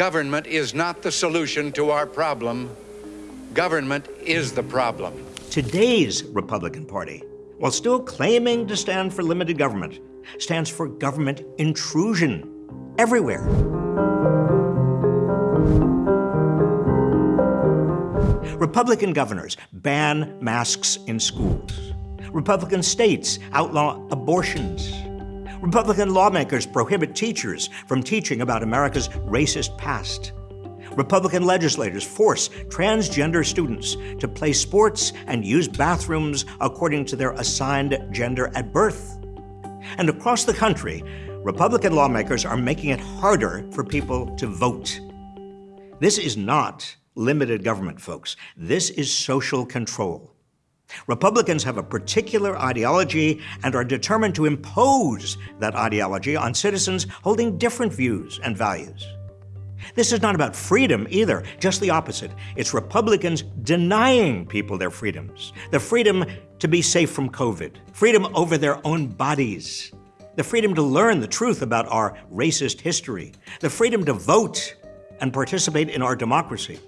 Government is not the solution to our problem. Government is the problem. Today's Republican Party, while still claiming to stand for limited government, stands for government intrusion everywhere. Republican governors ban masks in schools. Republican states outlaw abortions. Republican lawmakers prohibit teachers from teaching about America's racist past. Republican legislators force transgender students to play sports and use bathrooms according to their assigned gender at birth. And across the country, Republican lawmakers are making it harder for people to vote. This is not limited government, folks. This is social control. Republicans have a particular ideology and are determined to impose that ideology on citizens holding different views and values. This is not about freedom either, just the opposite. It's Republicans denying people their freedoms. The freedom to be safe from COVID, freedom over their own bodies, the freedom to learn the truth about our racist history, the freedom to vote and participate in our democracy.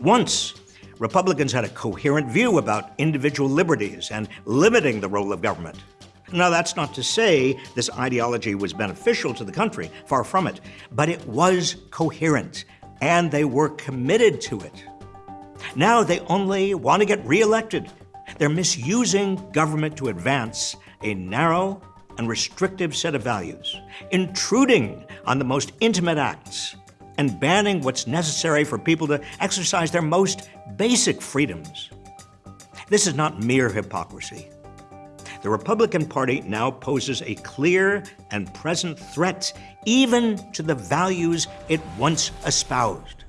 Once, Republicans had a coherent view about individual liberties and limiting the role of government. Now, that's not to say this ideology was beneficial to the country, far from it, but it was coherent, and they were committed to it. Now they only want to get reelected. They're misusing government to advance a narrow and restrictive set of values, intruding on the most intimate acts, and banning what's necessary for people to exercise their most basic freedoms. This is not mere hypocrisy. The Republican Party now poses a clear and present threat even to the values it once espoused.